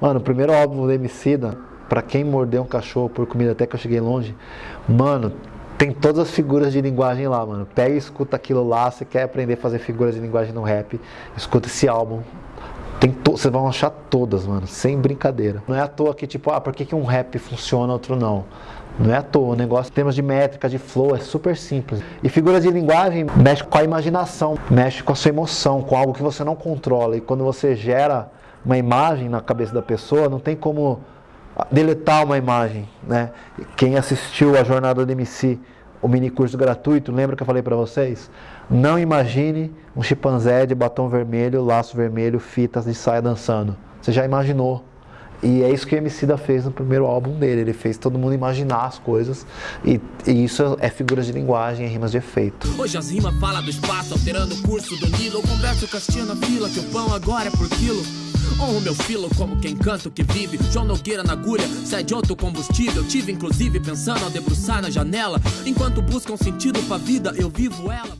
Mano, o primeiro álbum do Emicida, pra quem mordeu um cachorro por comida até que eu cheguei longe, mano, tem todas as figuras de linguagem lá, mano. Pega e escuta aquilo lá, você quer aprender a fazer figuras de linguagem no rap, escuta esse álbum. Tem to... Vocês vão achar todas, mano, sem brincadeira. Não é à toa que, tipo, ah, por que, que um rap funciona, outro não? Não é à toa, o negócio em termos de métrica, de flow, é super simples. E figuras de linguagem mexe com a imaginação, mexe com a sua emoção, com algo que você não controla. E quando você gera uma imagem na cabeça da pessoa, não tem como deletar uma imagem, né? Quem assistiu a jornada do MC, o mini curso gratuito, lembra que eu falei para vocês? Não imagine um chimpanzé de batom vermelho, laço vermelho, fitas de saia dançando. Você já imaginou? E é isso que o Emicida fez no primeiro álbum dele. Ele fez todo mundo imaginar as coisas. E, e isso é figuras de linguagem, é rimas de efeito. Hoje as rimas falam do espaço, alterando o curso do Nilo. Eu converso as tia na fila, que o pão agora é por quilo. Honro meu filo como quem canta o que vive. João Nogueira na agulha, sai de outro combustível. Tive inclusive pensando ao debruçar na janela. Enquanto buscam sentido pra vida, eu vivo ela.